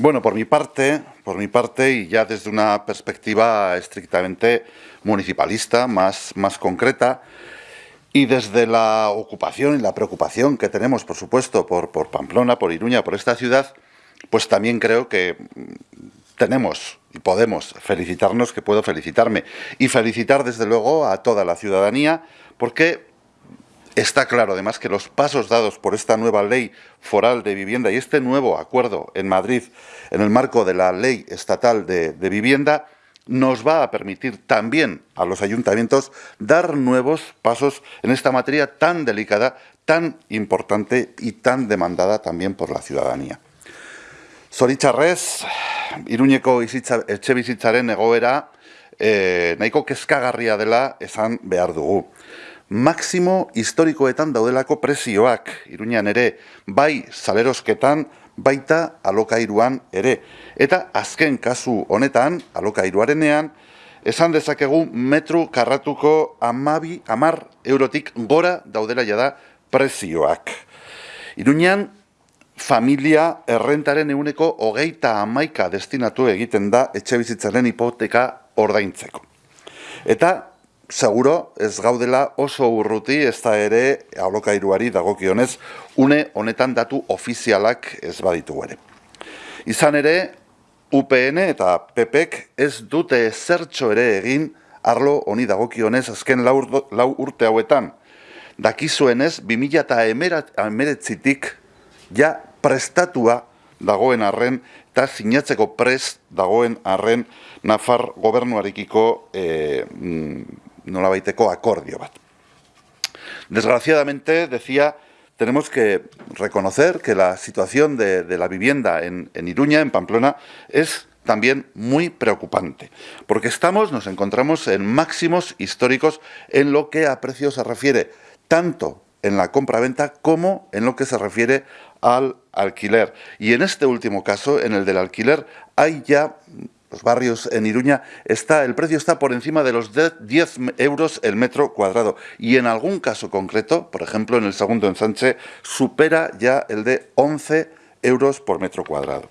Bueno, por mi parte, por mi parte, y ya desde una perspectiva estrictamente municipalista, más, más concreta, y desde la ocupación y la preocupación que tenemos, por supuesto, por, por Pamplona, por Iruña, por esta ciudad, pues también creo que tenemos y podemos felicitarnos, que puedo felicitarme, y felicitar desde luego a toda la ciudadanía, porque Está claro, además, que los pasos dados por esta nueva ley foral de vivienda y este nuevo acuerdo en Madrid en el marco de la ley estatal de, vivienda nos va a permitir también a los ayuntamientos dar nuevos pasos en esta materia tan delicada, tan importante y tan demandada también por la ciudadanía. Zoritxarrez, Iruñeko etxe bizitzaren egoera eh, nahiko kezkagarria dela esan behar. Maximo historikoetan daudelako presioak, iruñan ere, bai salerosketan, baita alokairuan ere. Eta azken kasu honetan, alokairuarenean, esan dezakegu metru karratuko amabi, amar eurotik gora daudela jada presioak. Iruñan, familia errentaren euneko hogeita amaika destinatu egiten da etxe bizitzaren hipoteka ordaintzeko. Eta seguro ez gaudela oso urruti ez da ere alokairuari dagokionez une honetan datu ofizialak ez baditu ere. Izan ere, UPN eta PPek ez dute zertxo ere egin arlo honi dagokionez azken lau, lau urte hauetan. Dakizuenez, 2000 eta emeretzitik ja prestatua dagoen arren eta sinatzeko prest dagoen arren Nafar gobernuarikiko e, nolabaiteko acordio bat. Desgraciadamente, decía, tenemos que reconocer que la situación de, la vivienda en, en Iruña, en Pamplona, es también muy preocupante, porque estamos, nos encontramos en máximos históricos en lo que a precios se refiere, tanto en la compra-venta como en lo que se refiere al alquiler. Y en este último caso, en el del alquiler, hay ya los barrios en Iruña, está, el precio está por encima de los 10 euros el metro cuadrado. Y en algún caso concreto, por ejemplo en el segundo ensanche, supera ya el de 11 euros por metro cuadrado.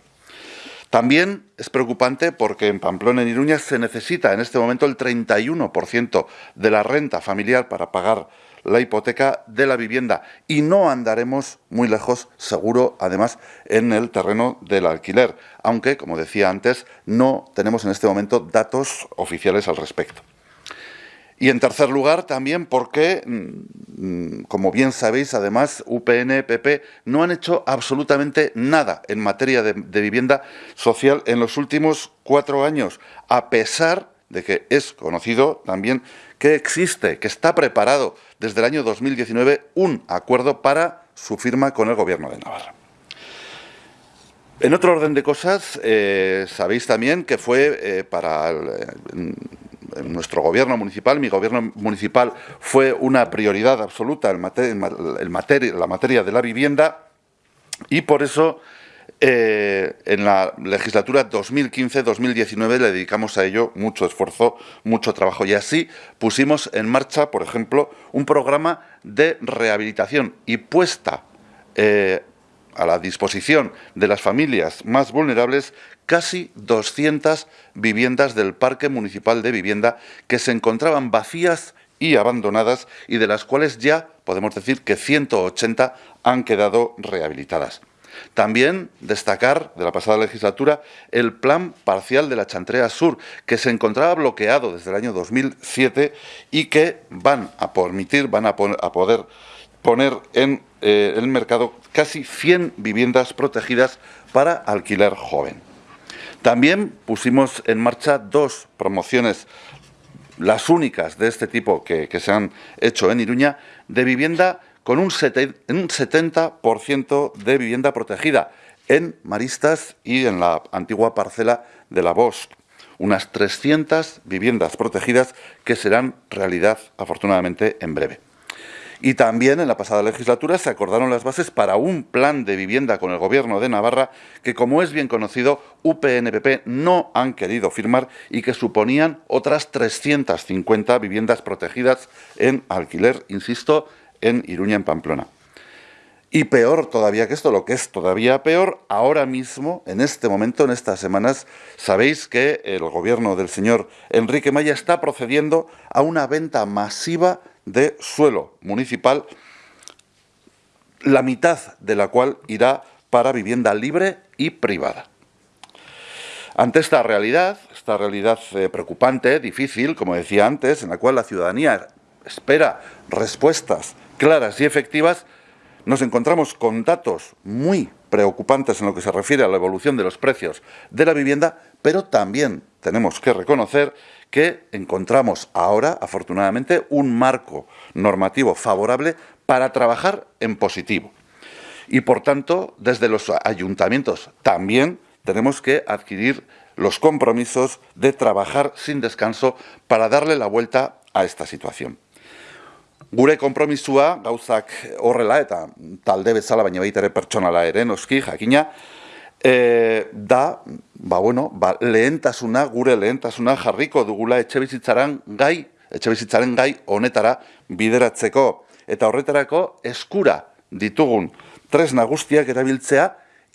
También es preocupante porque en Pamplona, en Iruña, se necesita en este momento el 31% de la renta familiar para pagar la hipoteca de la vivienda y no andaremos muy lejos, seguro, además, en el terreno del alquiler, aunque, como decía antes, no tenemos en este momento datos oficiales al respecto. Y en tercer lugar, también porque, mm, como bien sabéis, además, UPN, PP no han hecho absolutamente nada en materia de, de vivienda social en los últimos cuatro años, a pesar de que es conocido también que existe, que está preparado desde el año 2019 un acuerdo para su firma con el Gobierno de Navarra. En otro orden de cosas, eh, sabéis también que fue eh, para nuestro gobierno municipal, mi gobierno municipal, fue una prioridad absoluta en, materia, la materia de la vivienda y por eso eh, en la legislatura 2015-2019 le dedicamos a ello mucho esfuerzo, mucho trabajo y así pusimos en marcha, por ejemplo, un programa de rehabilitación y puesta eh, a la disposición de las familias más vulnerables casi 200 viviendas del Parque Municipal de Vivienda que se encontraban vacías y abandonadas y de las cuales ya podemos decir que 180 han quedado rehabilitadas. También destacar de la pasada legislatura el plan parcial de la Chantrea Sur, que se encontraba bloqueado desde el año 2007 y que van a permitir, van a, poder poner en eh, el mercado casi 100 viviendas protegidas para alquiler joven. También pusimos en marcha dos promociones, las únicas de este tipo que, que se han hecho en Iruña, de vivienda con un 70% de vivienda protegida en Maristas y en la antigua parcela de la Bosch. Unas 300 viviendas protegidas que serán realidad, afortunadamente, en breve. Y también en la pasada legislatura se acordaron las bases para un plan de vivienda con el Gobierno de Navarra que, como es bien conocido, UPNPP no han querido firmar y que suponían otras 350 viviendas protegidas en alquiler, insisto, en Iruña, en Pamplona. Y peor todavía que esto, lo que es todavía peor, ahora mismo, en este momento, en estas semanas, sabéis que el gobierno del señor Enrique Maya está procediendo a una venta masiva de suelo municipal, la mitad de la cual irá para vivienda libre y privada. Ante esta realidad, esta realidad eh, preocupante, difícil, como decía antes, en la cual la ciudadanía espera respuestas claras y efectivas, nos encontramos con datos muy preocupantes en lo que se refiere a la evolución de los precios de la vivienda, pero también tenemos que reconocer que encontramos ahora, afortunadamente, un marco normativo favorable para trabajar en positivo. Y, por tanto, desde los ayuntamientos también tenemos que adquirir los compromisos de trabajar sin descanso para darle la vuelta a esta situación. Gure konpromisua gauzak horrela eta talde bezala baina baita ere pertsonala ere noski jakina e, da ba, bueno, ba, lehentasuna gure lehentasuna jarriko dugula etxebizitzaren gai etxebizitzaren gai honetara bideratzeko. Eta horretarako eskura ditugun tres nagustiak erabiltzea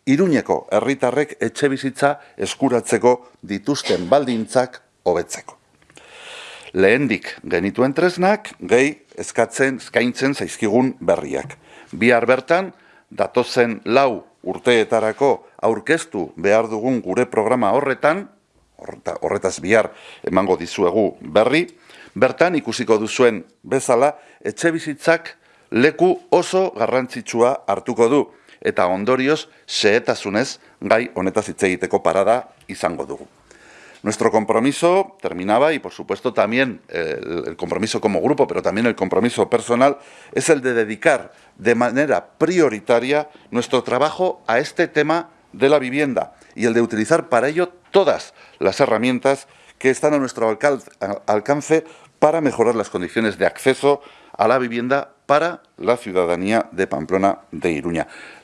Iruñeko herritarrek etxebizitza eskuratzeko dituzten baldintzak hobetzeko lehendik genituen tresnak, gehi eskatzen, eskaintzen zaizkigun berriak. Bihar bertan, datozen lau urteetarako aurkeztu behar dugun gure programa horretan, horretaz bihar emango dizuegu berri, bertan ikusiko duzuen bezala, etxe bizitzak leku oso garrantzitsua hartuko du, eta ondorioz, sehetasunez gai honetaz hitz egiteko parada izango dugu. Nuestro compromiso terminaba, y por supuesto también el, compromiso como grupo, pero también el compromiso personal, es el de dedicar de manera prioritaria nuestro trabajo a este tema de la vivienda y el de utilizar para ello todas las herramientas que están a nuestro alcance para mejorar las condiciones de acceso a la vivienda para la ciudadanía de Pamplona de Iruña.